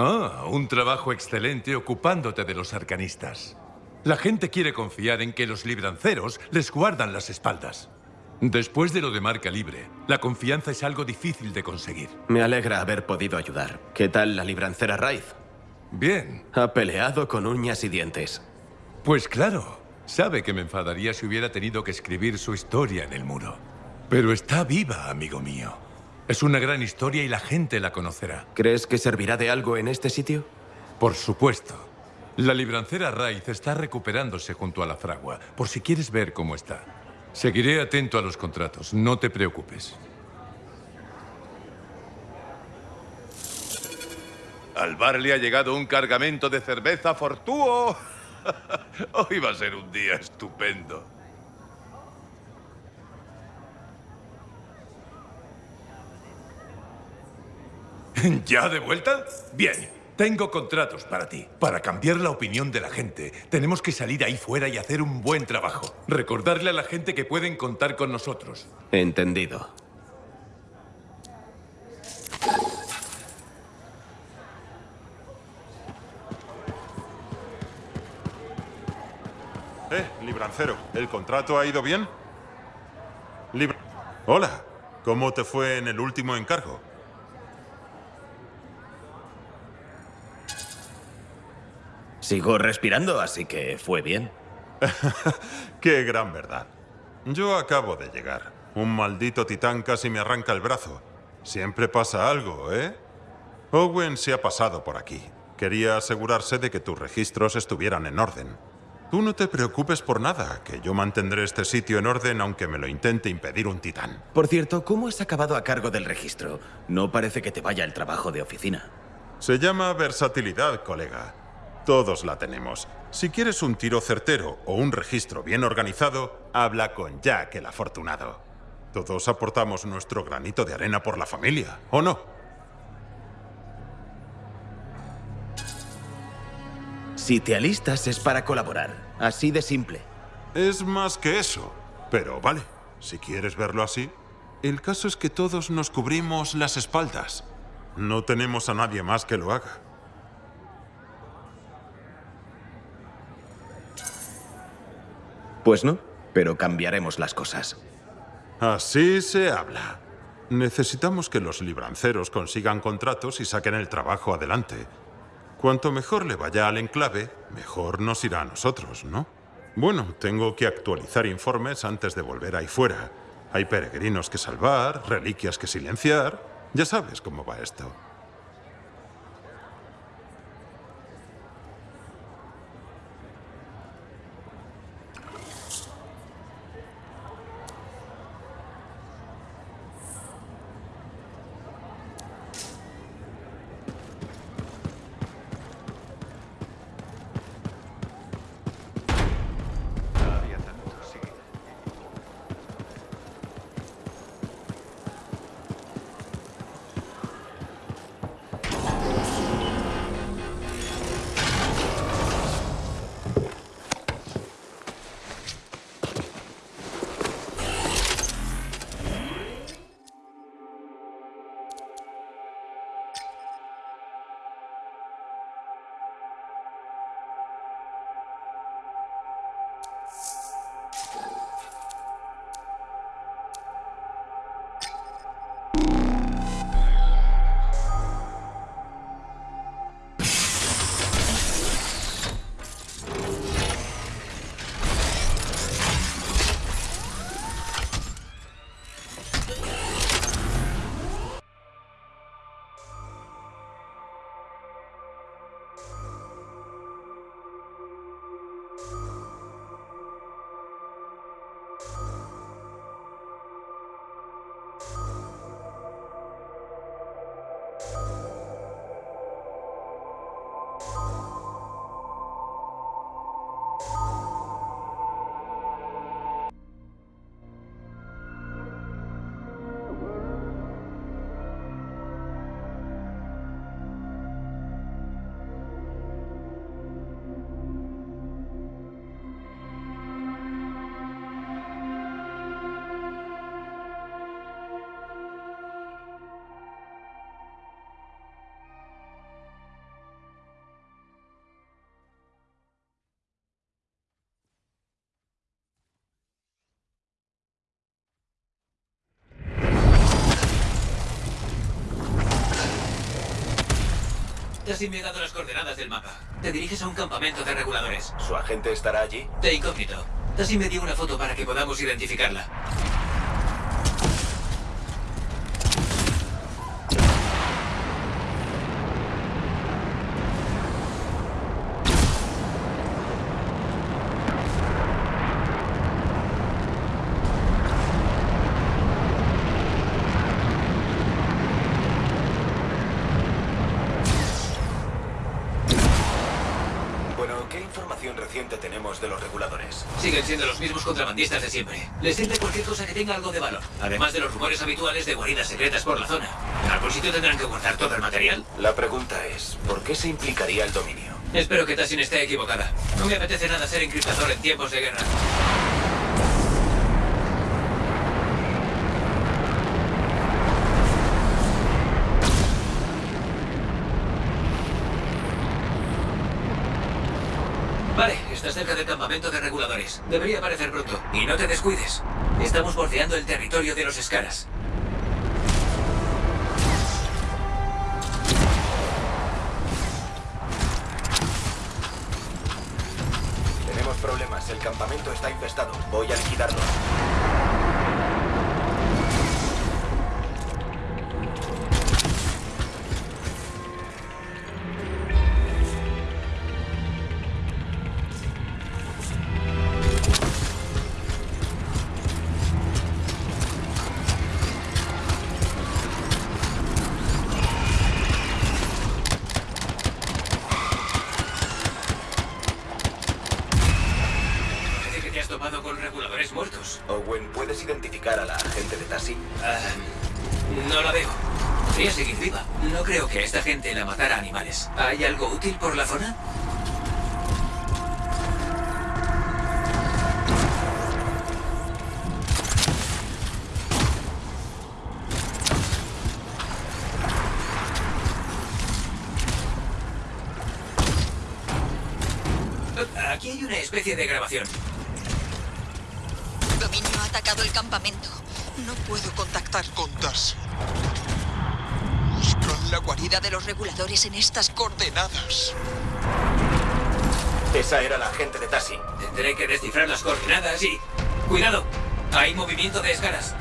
Ah, un trabajo excelente ocupándote de los arcanistas. La gente quiere confiar en que los libranceros les guardan las espaldas. Después de lo de marca libre, la confianza es algo difícil de conseguir. Me alegra haber podido ayudar. ¿Qué tal la librancera Raiz? Bien. Ha peleado con uñas y dientes. Pues claro. Sabe que me enfadaría si hubiera tenido que escribir su historia en el muro. Pero está viva, amigo mío. Es una gran historia y la gente la conocerá. ¿Crees que servirá de algo en este sitio? Por supuesto. La librancera Raiz está recuperándose junto a la fragua, por si quieres ver cómo está. Seguiré atento a los contratos, no te preocupes. Al bar le ha llegado un cargamento de cerveza Fortuo. Hoy va a ser un día estupendo. ¿Ya de vuelta? Bien. Tengo contratos para ti. Para cambiar la opinión de la gente, tenemos que salir ahí fuera y hacer un buen trabajo. Recordarle a la gente que pueden contar con nosotros. Entendido. Eh, librancero, ¿el contrato ha ido bien? Libra... Hola, ¿cómo te fue en el último encargo? Sigo respirando, así que fue bien. Qué gran verdad. Yo acabo de llegar. Un maldito titán casi me arranca el brazo. Siempre pasa algo, ¿eh? Owen se ha pasado por aquí. Quería asegurarse de que tus registros estuvieran en orden. Tú no te preocupes por nada, que yo mantendré este sitio en orden aunque me lo intente impedir un titán. Por cierto, ¿cómo has acabado a cargo del registro? No parece que te vaya el trabajo de oficina. Se llama versatilidad, colega. Todos la tenemos. Si quieres un tiro certero o un registro bien organizado, habla con Jack el afortunado. Todos aportamos nuestro granito de arena por la familia, ¿o no? Si te alistas es para colaborar. Así de simple. Es más que eso. Pero vale, si quieres verlo así. El caso es que todos nos cubrimos las espaldas. No tenemos a nadie más que lo haga. Pues no, pero cambiaremos las cosas. Así se habla. Necesitamos que los libranceros consigan contratos y saquen el trabajo adelante. Cuanto mejor le vaya al enclave, mejor nos irá a nosotros, ¿no? Bueno, tengo que actualizar informes antes de volver ahí fuera. Hay peregrinos que salvar, reliquias que silenciar. Ya sabes cómo va esto. Tassin me ha dado las coordenadas del mapa. Te diriges a un campamento de reguladores. ¿Su agente estará allí? De incógnito. Tassin me dio una foto para que podamos identificarla. Bueno, ¿qué información reciente tenemos de los reguladores? Siguen siendo los mismos contrabandistas de siempre. Les sirve cualquier cosa que tenga algo de valor. Además de los rumores habituales de guaridas secretas por la zona. En algún sitio tendrán que guardar todo el material. La pregunta es, ¿por qué se implicaría el dominio? Espero que Tassin esté equivocada. No me apetece nada ser encriptador en tiempos de guerra. Estás cerca del campamento de reguladores. Debería aparecer pronto. Y no te descuides. Estamos bordeando el territorio de los Escaras. Tenemos problemas, el campamento está infestado. Voy a liquidarlo. ¿Puedes identificar a la agente de Tassi? Ah, no la veo. Podría seguir viva. No creo que esta gente la matara animales. ¿Hay algo útil por la zona? En estas coordenadas. Esa era la agente de Tassi. Tendré que descifrar las coordenadas y... ¡Cuidado! Hay movimiento de escaras.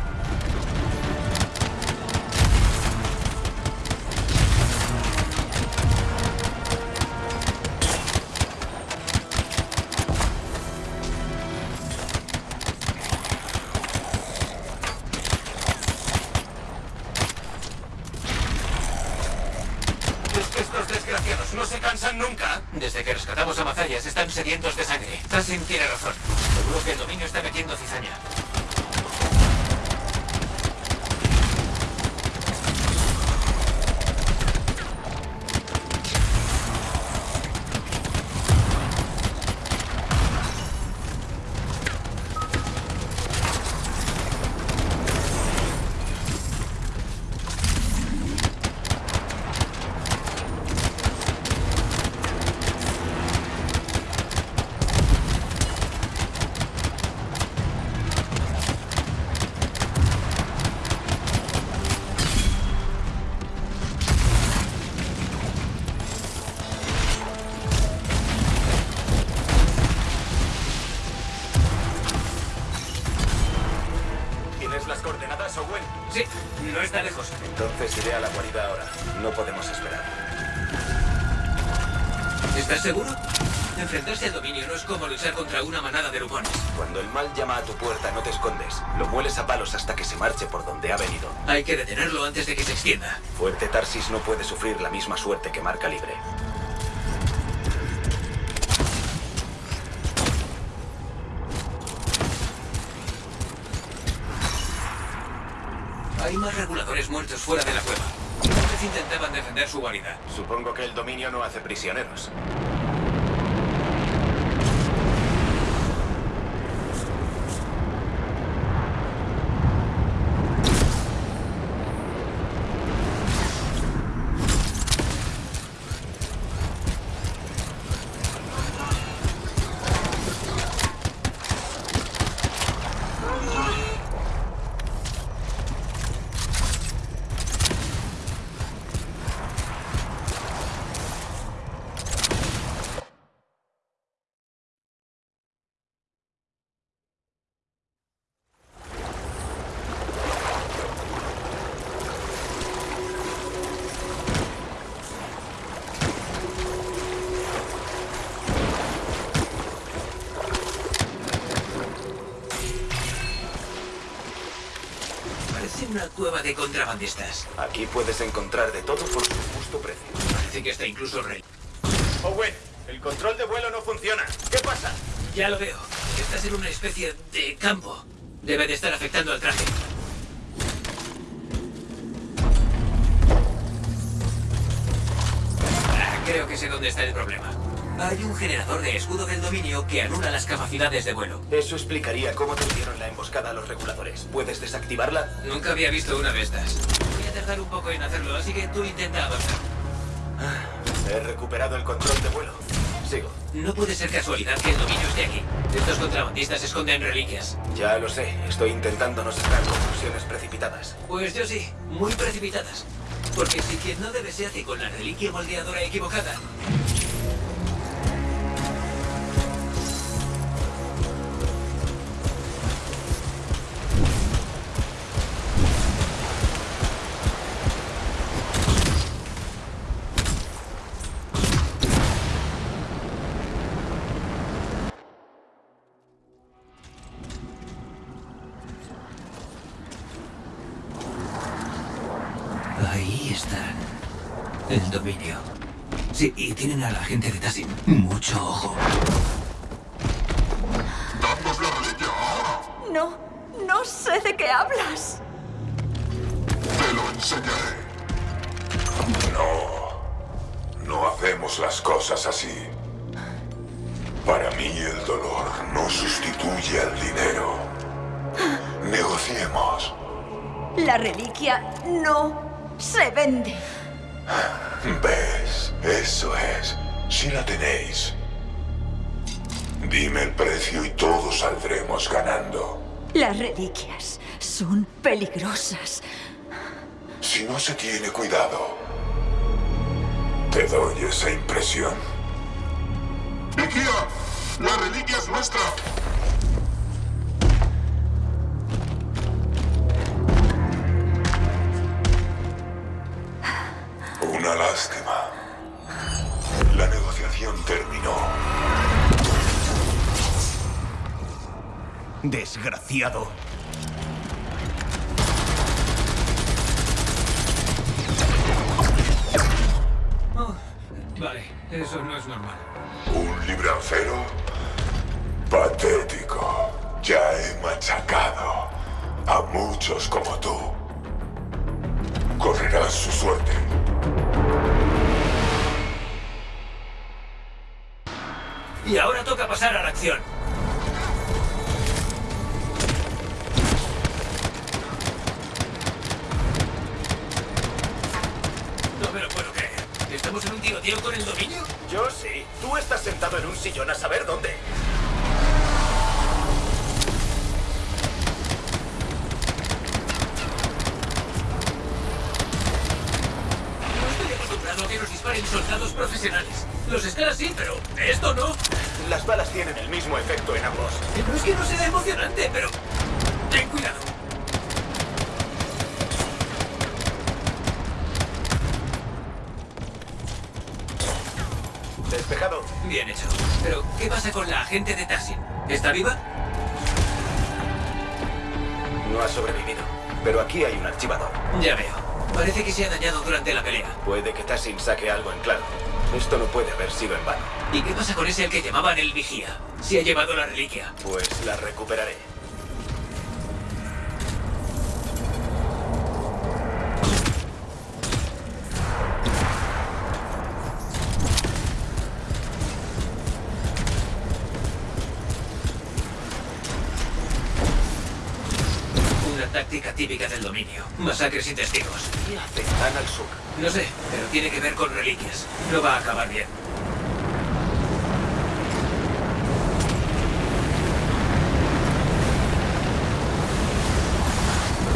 Rescatamos a Mazayas están sedientos de sangre. Tassin tiene razón. Seguro que el dominio está metiendo cizaña. Seguro? Enfrentarse al dominio no es como luchar contra una manada de lupones. Cuando el mal llama a tu puerta, no te escondes. Lo mueles a palos hasta que se marche por donde ha venido. Hay que detenerlo antes de que se extienda. Fuerte Tarsis no puede sufrir la misma suerte que Marca Libre. Hay más reguladores muertos fuera de la cueva. Vez intentaban defender su guarida. Supongo que el dominio no hace prisioneros. Una cueva de contrabandistas. Aquí puedes encontrar de todo por su justo precio. Parece que está incluso rey. Owen, el control de vuelo no funciona. ¿Qué pasa? Ya lo veo. Estás en una especie de campo. Debe de estar afectando al traje. Ah, creo que sé dónde está el problema. Hay un generador de escudo del dominio que anula las capacidades de vuelo. Eso explicaría cómo te dieron la emboscada a los reguladores. ¿Puedes desactivarla? Nunca había visto una de estas. Voy a tardar un poco en hacerlo, así que tú intenta avanzar. He recuperado el control de vuelo. Sigo. No puede ser casualidad que el dominio esté aquí. Estos contrabandistas esconden reliquias. Ya lo sé. Estoy intentando no sacar conclusiones precipitadas. Pues yo sí, muy precipitadas. Porque si quien no debe se hace con la reliquia moldeadora equivocada, dominio. Sí, y tienen a la gente de Tassin. Mucho ojo. No, no sé de qué hablas. Te lo enseñaré. No, no hacemos las cosas así. Para mí el dolor no sustituye al dinero. Negociemos. La reliquia no se vende. ¿Ves? Eso es. Si la tenéis. Dime el precio y todos saldremos ganando. Las reliquias son peligrosas. Si no se tiene cuidado, te doy esa impresión. ¡Vigía! ¡La reliquia es nuestra! Una lástima. La negociación terminó. Desgraciado. Oh, vale, eso no es normal. ¿Un librancero? Patético. Ya he machacado a muchos como tú. Correrás su suerte. Y ahora toca pasar a la acción. No me lo puedo creer. ¿Estamos en un tiroteo con el dominio? Yo sí. Tú estás sentado en un sillón a saber dónde. No estoy disparen soldados profesionales. Los escalas sí, pero esto no. Las balas tienen el mismo efecto en ambos. No es que no sea emocionante, pero... Ten cuidado. Despejado. Bien hecho. Pero, ¿qué pasa con la agente de Tassin? ¿Está viva? No ha sobrevivido. Pero aquí hay un archivador. Ya veo. Parece que se ha dañado durante la pelea. Puede que Tassin saque algo en claro. Esto no puede haber sido en vano. ¿Y qué pasa con ese al que llamaban el vigía? Se ha llevado la reliquia. Pues la recuperaré. Típica del dominio. Masacres sin testigos. ¿Qué hace tan al sur? No sé, pero tiene que ver con reliquias. No va a acabar bien.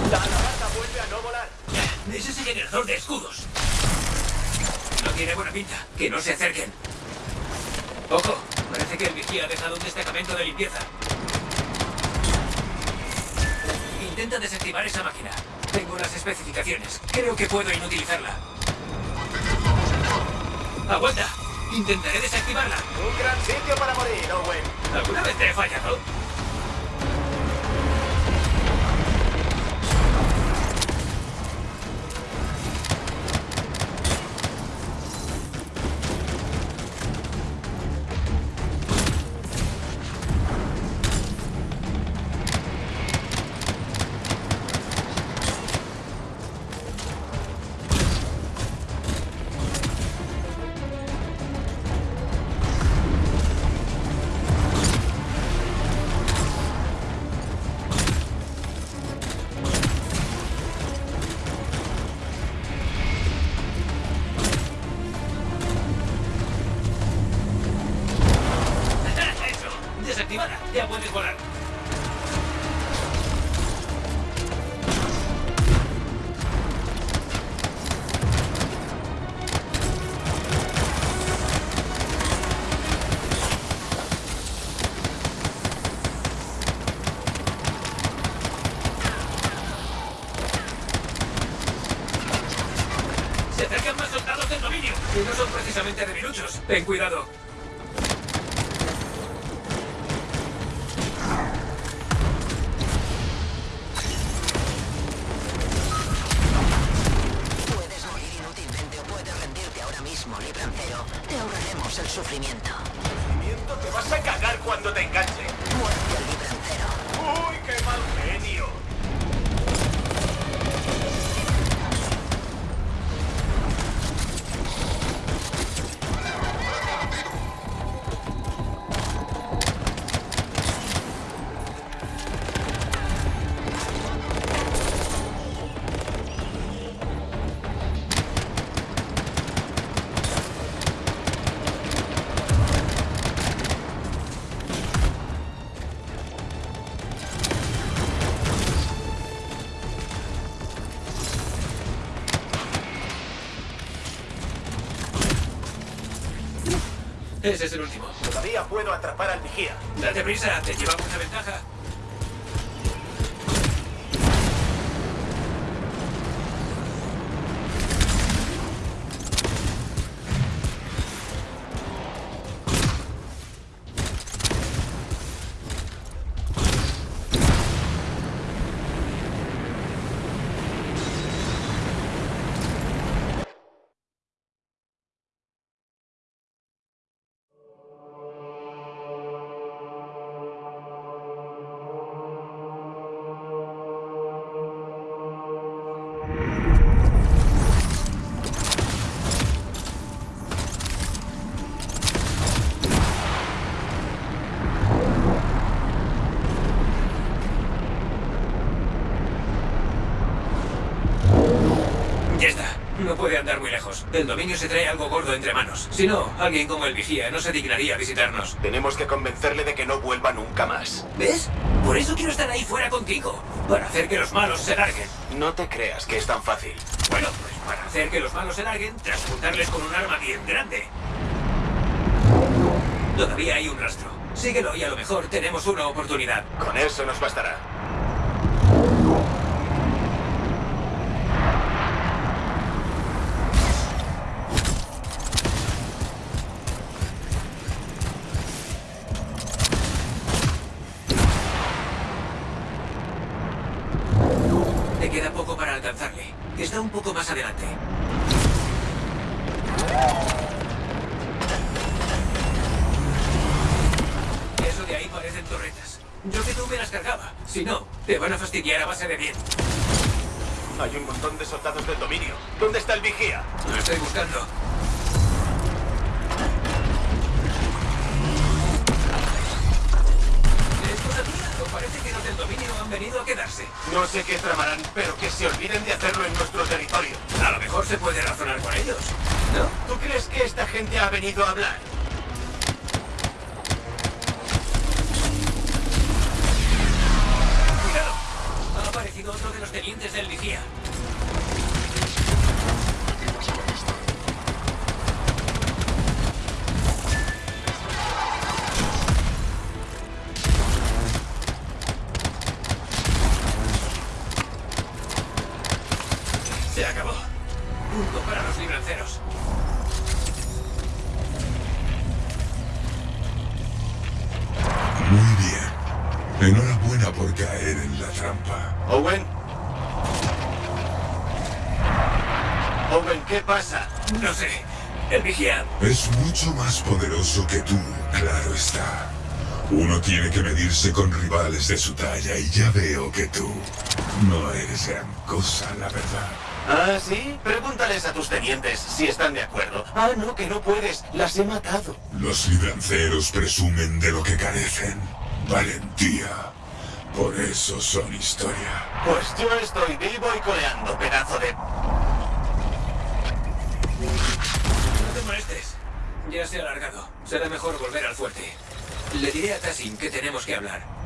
La alabarda vuelve a no volar. Es ese generador de escudos. No tiene buena pinta. Que no se acerquen. Ojo, parece que el vigía ha dejado un destacamento de limpieza. Desactivar esa máquina. Tengo las especificaciones. Creo que puedo inutilizarla. ¡Aguanta! Intentaré desactivarla. Un gran sitio para morir, Owen. ¿Alguna vez te he fallado? Ten cuidado. Ese es el último. Todavía puedo atrapar al vigía. Date prisa, te llevamos una ventaja. El dominio se trae algo gordo entre manos. Si no, alguien como el vigía no se dignaría a visitarnos. Tenemos que convencerle de que no vuelva nunca más. ¿Ves? Por eso quiero estar ahí fuera contigo. Para hacer que los malos se larguen. No te creas que es tan fácil. Bueno, pues para hacer que los malos se larguen, transportarles con un arma bien grande. Todavía hay un rastro. Síguelo y a lo mejor tenemos una oportunidad. Con eso nos bastará. Para alcanzarle. Está un poco más adelante. Eso de ahí parecen torretas. Yo que tú me las cargaba. Si no, te van a fastidiar a base de bien. Hay un montón de soldados del dominio. ¿Dónde está el vigía? Lo estoy buscando. Han venido a quedarse? No sé qué tramarán, pero que se olviden de hacerlo en nuestro territorio. A lo mejor se puede razonar con ellos. ¿No? ¿Tú crees que esta gente ha venido a hablar? ¡Cuidado! Ha aparecido otro de los tenientes del vigía. Por caer en la trampa. Owen. Owen, ¿qué pasa? No sé. El vigía Es mucho más poderoso que tú, claro está. Uno tiene que medirse con rivales de su talla y ya veo que tú no eres gran cosa, la verdad. ¿Ah, sí? Pregúntales a tus tenientes si están de acuerdo. Ah, no, que no puedes. Las he matado. Los libranceros presumen de lo que carecen. Valentía. Por eso son historia. Pues yo estoy vivo y coleando, pedazo de... No te molestes. Ya se ha alargado. Será mejor volver al fuerte. Le diré a Tassin que tenemos que hablar.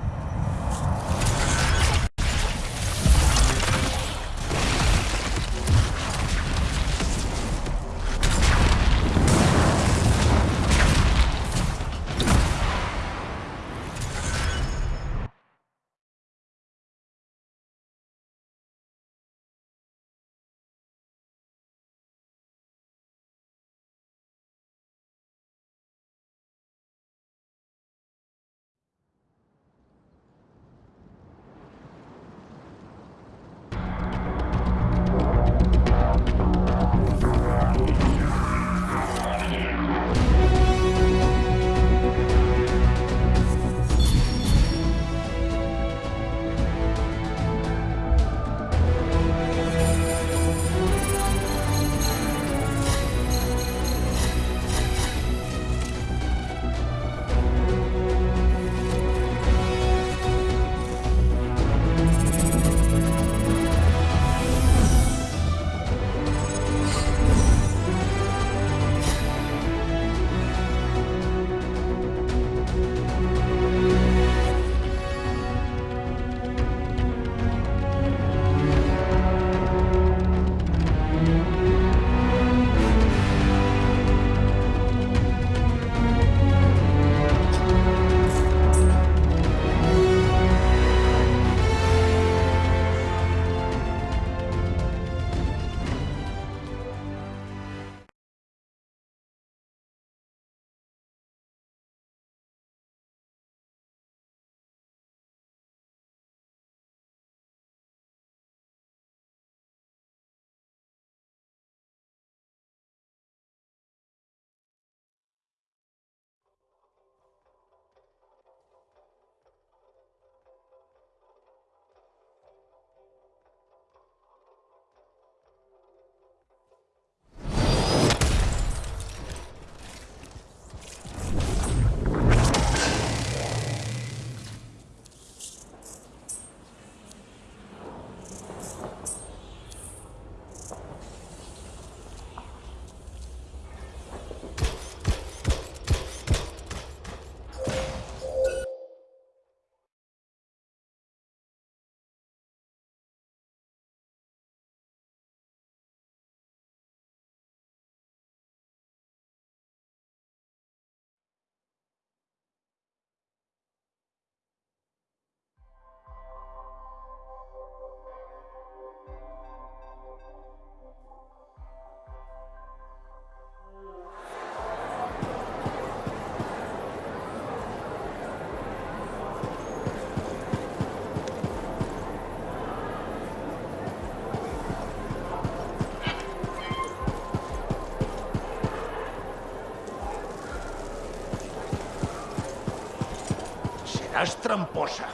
Serás tramposa.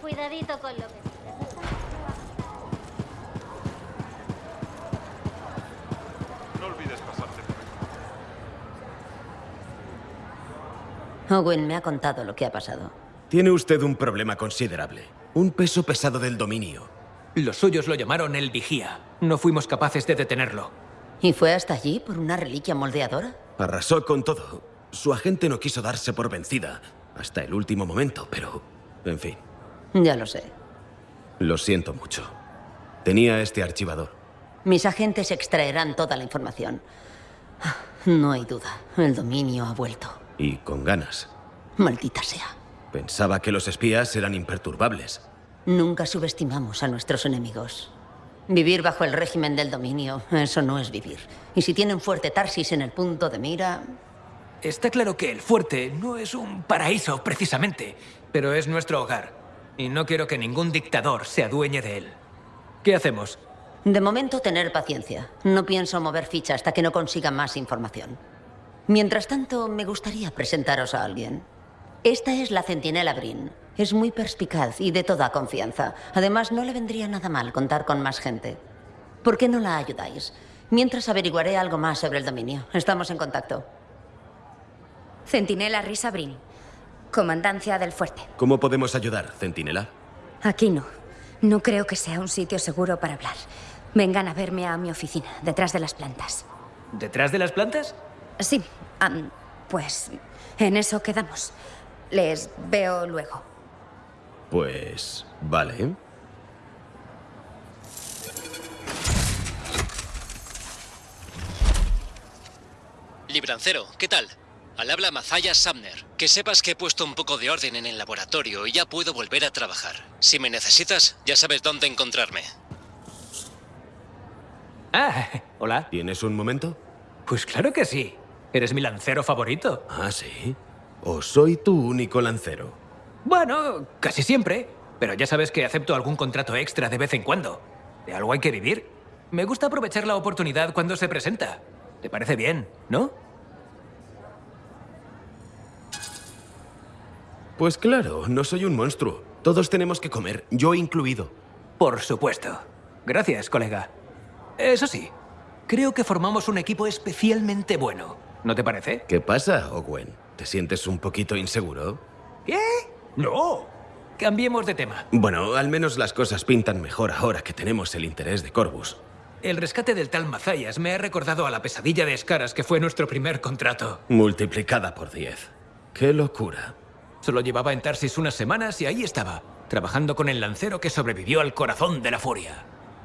Cuidadito con lo que... No olvides pasarte por aquí. Owen me ha contado lo que ha pasado. Tiene usted un problema considerable. Un peso pesado del dominio. Los suyos lo llamaron el vigía. No fuimos capaces de detenerlo. ¿Y fue hasta allí por una reliquia moldeadora? Arrasó con todo. Su agente no quiso darse por vencida hasta el último momento, pero... En fin, Ya lo sé. lo siento mucho. Tenía este archivador. Mis agentes extraerán toda la información. No hay duda, el dominio ha vuelto. Y con ganas. Maldita sea. Pensaba que los espías eran imperturbables. Nunca subestimamos a nuestros enemigos. Vivir bajo el régimen del dominio, eso no es vivir. Y si tienen fuerte Tarsis en el punto de mira, Está claro que el fuerte no es un paraíso, precisamente, pero es nuestro hogar. Y no quiero que ningún dictador se adueñe de él. ¿Qué hacemos? de momento tener paciencia. No pienso mover ficha hasta que no consiga más información. Mientras tanto, me gustaría presentaros a alguien. Esta es la centinela Brin. Es muy perspicaz y de toda confianza. Además, no le vendría nada mal contar con más gente. ¿Por qué no la ayudáis? Mientras averiguaré algo más sobre el dominio. Estamos en contacto. Centinela Risa Brin. Comandancia del fuerte. ¿Cómo podemos ayudar, Centinela? Aquí no. No creo que sea un sitio seguro para hablar. Vengan a verme a mi oficina, detrás de las plantas. ¿Detrás de las plantas? Sí, pues en eso quedamos. Les veo luego. Pues... vale. Librancero, ¿qué tal? Al habla Mazaya Sumner. Que sepas que he puesto un poco de orden en el laboratorio y ya puedo volver a trabajar. Si me necesitas, ya sabes dónde encontrarme. Ah, hola. ¿Tienes un momento? Pues claro que sí. Eres mi lancero favorito. Ah, sí. ¿O soy tu único lancero? Bueno, casi siempre. Pero ya sabes que acepto algún contrato extra de vez en cuando. De algo hay que vivir. Me gusta aprovechar la oportunidad cuando se presenta. ¿Te parece bien, no? Pues claro, no soy un monstruo. Todos tenemos que comer, yo incluido. Por supuesto. Gracias, colega. Eso sí, creo que formamos un equipo especialmente bueno. ¿No te parece? ¿Qué pasa, Owen? ¿Te sientes un poquito inseguro? ¿Qué? No. Cambiemos de tema. Bueno, al menos las cosas pintan mejor ahora que tenemos el interés de Corvus. El rescate del tal Mazayas me ha recordado a la pesadilla de Escaras que fue nuestro primer contrato. Multiplicada por 10. ¡Qué locura! Solo llevaba en Tarsis unas semanas y ahí estaba, trabajando con el lancero que sobrevivió al corazón de la furia.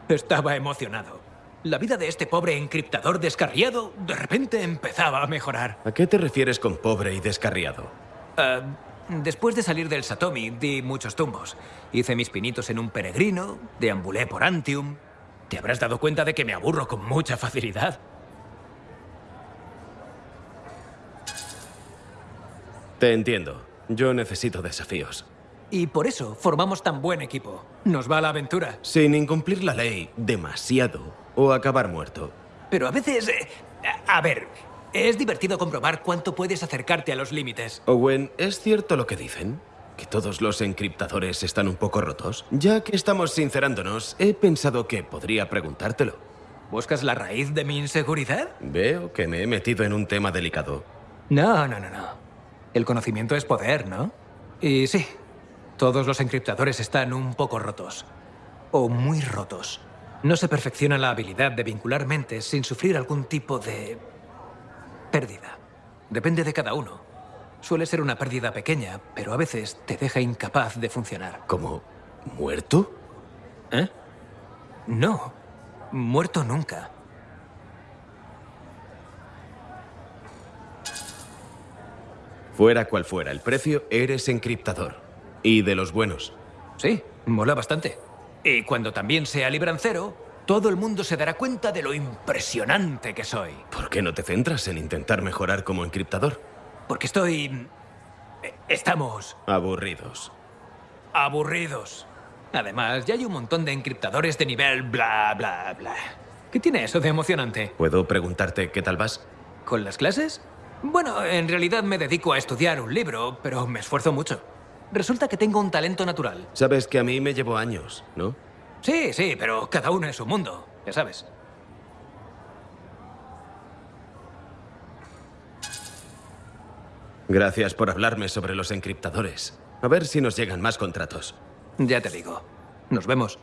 Estaba emocionado. La vida de este pobre encriptador descarriado de repente empezaba a mejorar. ¿A qué te refieres con pobre y descarriado? Ah, después de salir del Satomi, di muchos tumbos. Hice mis pinitos en un peregrino, deambulé por Antium. Te habrás dado cuenta de que me aburro con mucha facilidad. Te entiendo. Yo necesito desafíos. Y por eso formamos tan buen equipo. Nos va a la aventura. Sin incumplir la ley demasiado o acabar muerto. Pero a veces... eh, a a ver, es divertido comprobar cuánto puedes acercarte a los límites. Owen, ¿es cierto lo que dicen? ¿Que todos los encriptadores están un poco rotos? Ya que estamos sincerándonos, he pensado que podría preguntártelo. ¿Buscas la raíz de mi inseguridad? Veo que me he metido en un tema delicado. No, no, no, no. El conocimiento es poder, ¿no? Y sí, todos los encriptadores están un poco rotos. O muy rotos. No se perfecciona la habilidad de vincular mentes sin sufrir algún tipo de... pérdida. Depende de cada uno. Suele ser una pérdida pequeña, pero a veces te deja incapaz de funcionar. ¿Como muerto? ¿Eh? No, muerto nunca. Fuera cual fuera el precio, eres encriptador. Y de los buenos. Sí, mola bastante. Y cuando también sea librancero, todo el mundo se dará cuenta de lo impresionante que soy. ¿Por qué no te centras en intentar mejorar como encriptador? Porque estoy... eh, Estamos Aburridos. aburridos. Además, ya hay un montón de encriptadores de nivel bla, bla, bla. ¿Qué tiene eso de emocionante? ¿Puedo preguntarte qué tal vas? ¿Con las clases? Bueno, en realidad me dedico a estudiar un libro, pero me esfuerzo mucho. Resulta que tengo un talento natural. Sabes que a mí me llevó años, ¿no? Sí, sí, pero cada uno es su mundo, ya sabes. Gracias por hablarme sobre los encriptadores. A ver si nos llegan más contratos. Ya te digo. Nos vemos.